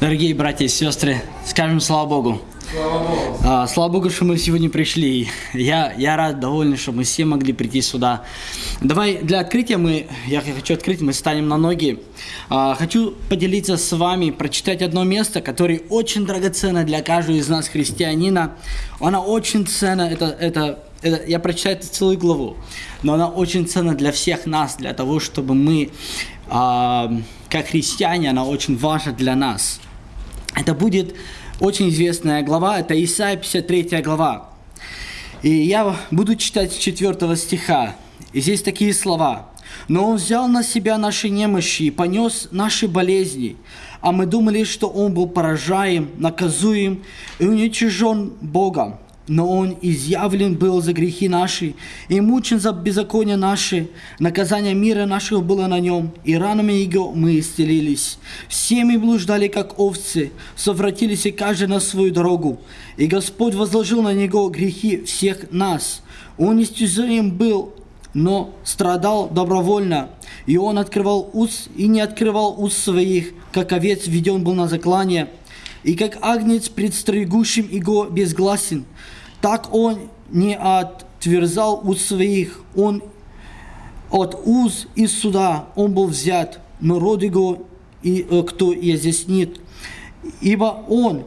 Дорогие братья и сестры, скажем слава Богу. Слава Богу. А, слава Богу, что мы сегодня пришли. Я, я рад, доволен, что мы все могли прийти сюда. Давай для открытия мы, я хочу открыть, мы станем на ноги. А, хочу поделиться с вами, прочитать одно место, которое очень драгоценно для каждого из нас, христианина. Она очень ценна, это, это, это, я прочитаю эту целую главу, но она очень ценна для всех нас, для того, чтобы мы, а, как христиане, она очень важна для нас. Это будет очень известная глава, это Исайя 53 глава. И я буду читать с 4 стиха. И здесь такие слова. «Но Он взял на себя наши немощи и понес наши болезни, а мы думали, что Он был поражаем, наказуем и уничижен Богом но Он изъявлен был за грехи наши и мучен за беззаконие наши. Наказание мира нашего было на Нем, и ранами Его мы исцелились. Все мы блуждали, как овцы, совратились и каждый на свою дорогу. И Господь возложил на Него грехи всех нас. Он истязаем был, но страдал добровольно. И Он открывал уст и не открывал уст своих, как овец введен был на заклание. И как агнец пред стригущим его безгласен, так он не отверзал уз своих, он от уз из суда он был взят, но род его и э, кто изъяснит. Ибо он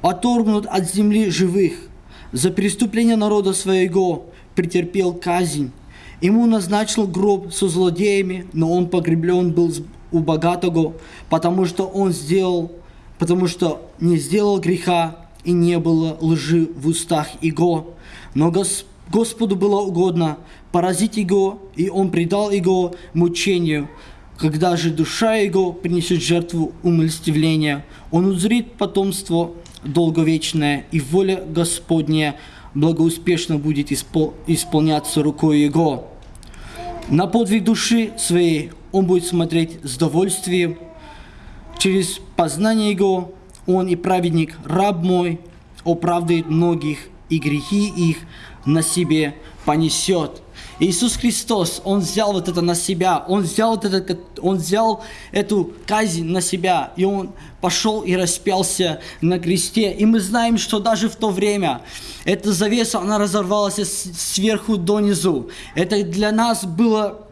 оторгнут от земли живых, за преступление народа своего претерпел казнь. Ему назначил гроб со злодеями, но он погреблен был у богатого, потому что он сделал, потому что не сделал греха, и не было лжи в устах его. Но Господу было угодно поразить его, и он предал его мучению. Когда же душа его принесет жертву умилостивления, он узрит потомство долговечное, и воля Господня благоуспешно будет испол исполняться рукой его. На подвиг души своей он будет смотреть с довольствием, через познание его он и праведник, раб мой, оправдает многих, и грехи их на себе понесет. Иисус Христос, Он взял вот это на себя, Он взял, вот это, он взял эту казнь на себя, и Он пошел и распялся на кресте. И мы знаем, что даже в то время эта завеса, она разорвалась сверху донизу. Это для нас было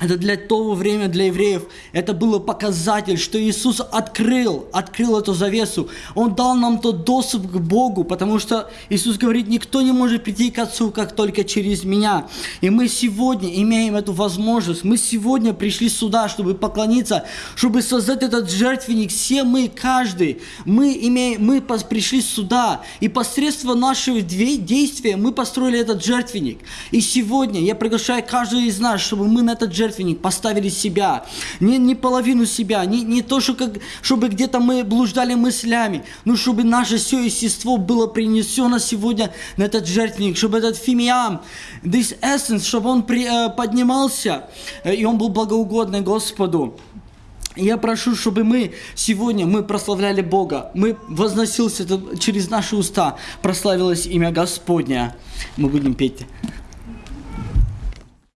это для того времени, для евреев, это было показатель, что Иисус открыл, открыл эту завесу. Он дал нам тот доступ к Богу, потому что Иисус говорит, никто не может прийти к Отцу, как только через меня. И мы сегодня имеем эту возможность. Мы сегодня пришли сюда, чтобы поклониться, чтобы создать этот жертвенник. Все мы, каждый, мы, имеем, мы пришли сюда. И посредством нашего действия мы построили этот жертвенник. И сегодня я приглашаю каждого из нас, чтобы мы на этот жертвенник поставили себя, не, не половину себя, не, не то, что как, чтобы где-то мы блуждали мыслями, но чтобы наше все естество было принесено сегодня на этот жертвенник, чтобы этот фимиам, this essence, чтобы он при, э, поднимался, э, и он был благоугодный Господу. Я прошу, чтобы мы сегодня, мы прославляли Бога, мы возносился через наши уста, прославилось имя Господня. Мы будем петь.